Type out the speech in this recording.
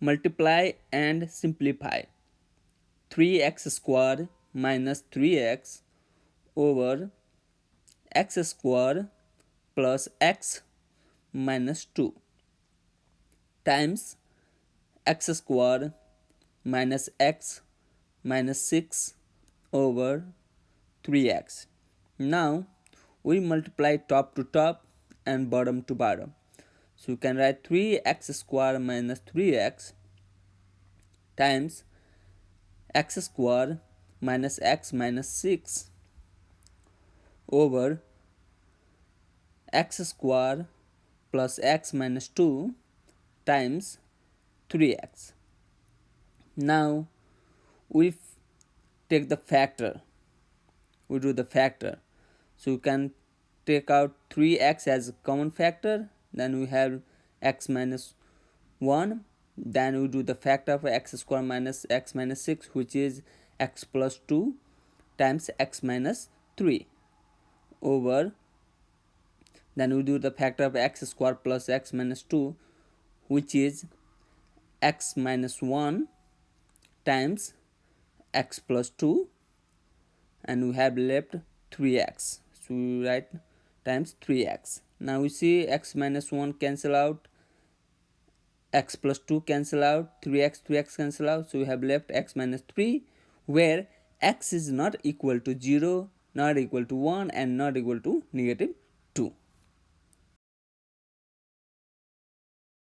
multiply and simplify 3x squared minus 3x over x squared plus x minus 2 times x squared minus x minus 6 over 3x. Now we multiply top to top and bottom to bottom. So you can write 3x squared minus 3x times x squared minus x minus 6 over x squared plus x minus 2 times 3x. Now we take the factor. We do the factor. So you can take out 3x as a common factor. Then we have x minus 1 then we do the factor of x square minus x minus 6 which is x plus 2 times x minus 3 over then we do the factor of x square plus x minus 2 which is x minus 1 times x plus 2 and we have left 3x so we write times 3x now we see x minus 1 cancel out x plus 2 cancel out 3x 3x cancel out. So we have left x minus 3 where x is not equal to 0 not equal to 1 and not equal to negative